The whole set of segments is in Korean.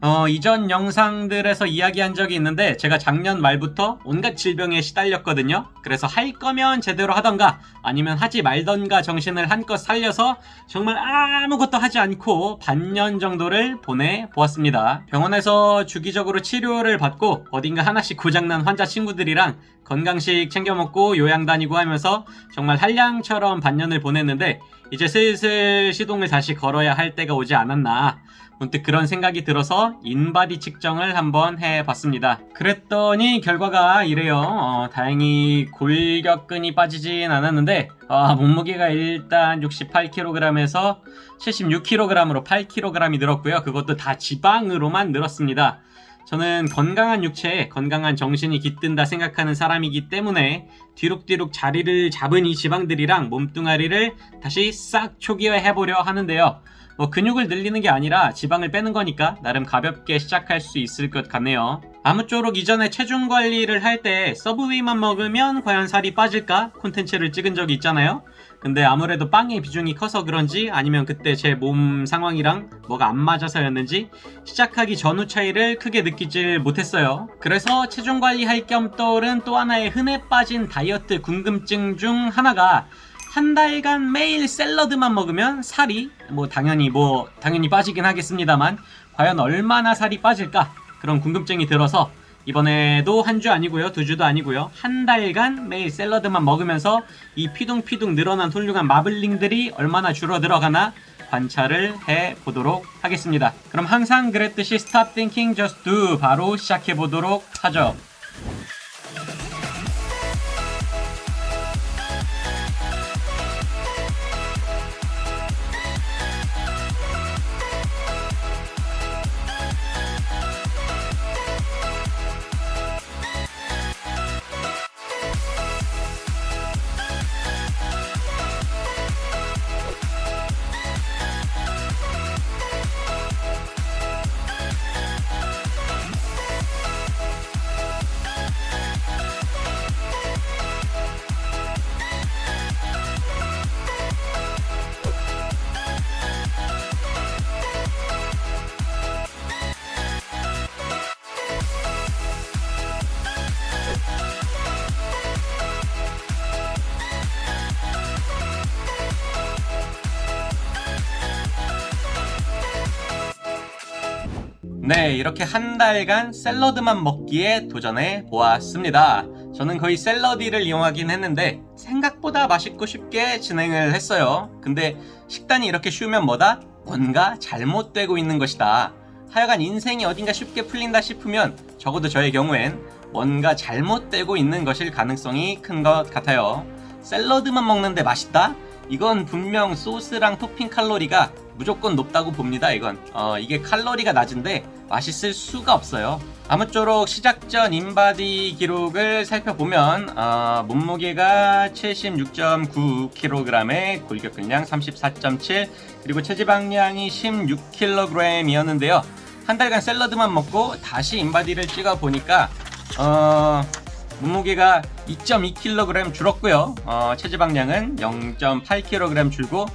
어, 이전 영상들에서 이야기한 적이 있는데 제가 작년 말부터 온갖 질병에 시달렸거든요. 그래서 할 거면 제대로 하던가 아니면 하지 말던가 정신을 한껏 살려서 정말 아무것도 하지 않고 반년 정도를 보내보았습니다. 병원에서 주기적으로 치료를 받고 어딘가 하나씩 고장난 환자 친구들이랑 건강식 챙겨 먹고 요양 다니고 하면서 정말 한량처럼 반년을 보냈는데 이제 슬슬 시동을 다시 걸어야 할 때가 오지 않았나 문득 그런 생각이 들어서 인바디 측정을 한번 해봤습니다. 그랬더니 결과가 이래요. 어, 다행히 골격근이 빠지진 않았는데 아, 몸무게가 일단 68kg에서 76kg으로 8kg이 늘었고요. 그것도 다 지방으로만 늘었습니다. 저는 건강한 육체에 건강한 정신이 깃든다 생각하는 사람이기 때문에 뒤룩뒤룩 자리를 잡은 이 지방들이랑 몸뚱아리를 다시 싹 초기화해보려 하는데요. 뭐 근육을 늘리는 게 아니라 지방을 빼는 거니까 나름 가볍게 시작할 수 있을 것 같네요. 아무쪼록 이전에 체중 관리를 할 때 서브웨이만 먹으면 과연 살이 빠질까 콘텐츠를 찍은 적이 있잖아요. 근데 아무래도 빵의 비중이 커서 그런지 아니면 그때 제 몸 상황이랑 뭐가 안 맞아서였는지 시작하기 전후 차이를 크게 느끼질 못했어요. 그래서 체중 관리할 겸 떠오른 또 하나의 흔해 빠진 다이어트 궁금증 중 하나가 한 달간 매일 샐러드만 먹으면 살이 뭐 당연히 뭐 당연히 빠지긴 하겠습니다만 과연 얼마나 살이 빠질까? 그런 궁금증이 들어서 이번에도 한 주 아니고요 두 주도 아니고요 한 달간 매일 샐러드만 먹으면서 이 피둥피둥 늘어난 훌륭한 마블링들이 얼마나 줄어들어가나 관찰을 해 보도록 하겠습니다. 그럼 항상 그랬듯이 Stop Thinking Just Do 바로 시작해 보도록 하죠 네, 이렇게 한 달간 샐러드만 먹기에 도전해 보았습니다. 저는 거의 샐러디를 이용하긴 했는데 생각보다 맛있고 쉽게 진행을 했어요. 근데 식단이 이렇게 쉬우면 뭐다? 뭔가 잘못되고 있는 것이다. 하여간 인생이 어딘가 쉽게 풀린다 싶으면 적어도 저의 경우엔 뭔가 잘못되고 있는 것일 가능성이 큰 것 같아요. 샐러드만 먹는데 맛있다? 이건 분명 소스랑 토핑 칼로리가 무조건 높다고 봅니다 이건. 어, 이게 칼로리가 낮은데 맛있을 수가 없어요. 아무쪼록 시작 전 인바디 기록을 살펴보면 어, 몸무게가 76.9kg에 골격근량 34.7 그리고 체지방량이 16kg이었는데요. 한 달간 샐러드만 먹고 다시 인바디를 찍어 보니까 어, 몸무게가 2.2kg 줄었고요. 어, 체지방량은 0.8kg 줄고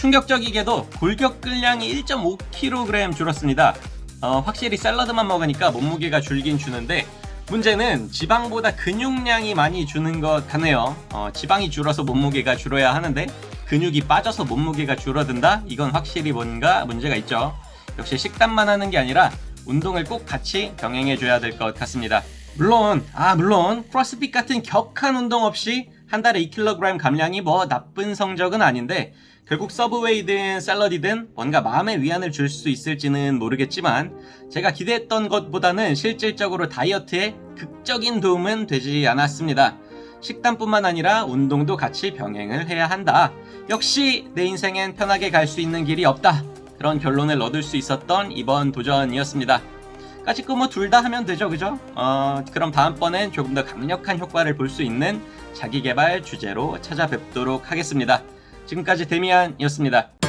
충격적이게도 골격 근량이 1.5kg 줄었습니다. 어, 확실히 샐러드만 먹으니까 몸무게가 줄긴 주는데 문제는 지방보다 근육량이 많이 주는 것 같네요. 어, 지방이 줄어서 몸무게가 줄어야 하는데 근육이 빠져서 몸무게가 줄어든다? 이건 확실히 뭔가 문제가 있죠. 역시 식단만 하는 게 아니라 운동을 꼭 같이 병행해 줘야 될 것 같습니다. 물론 아 물론 크로스핏 같은 격한 운동 없이 한 달에 2kg 감량이 뭐 나쁜 성적은 아닌데 결국 서브웨이든 샐러디든 뭔가 마음의 위안을 줄 수 있을지는 모르겠지만 제가 기대했던 것보다는 실질적으로 다이어트에 극적인 도움은 되지 않았습니다. 식단뿐만 아니라 운동도 같이 병행을 해야 한다. 역시 내 인생엔 편하게 갈 수 있는 길이 없다. 그런 결론을 얻을 수 있었던 이번 도전이었습니다. 까짓거 뭐 둘 다 하면 되죠 그죠? 어, 그럼 다음번엔 조금 더 강력한 효과를 볼 수 있는 자기개발 주제로 찾아뵙도록 하겠습니다. 지금까지 데미안이었습니다.